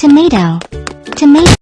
tomato. Tomato.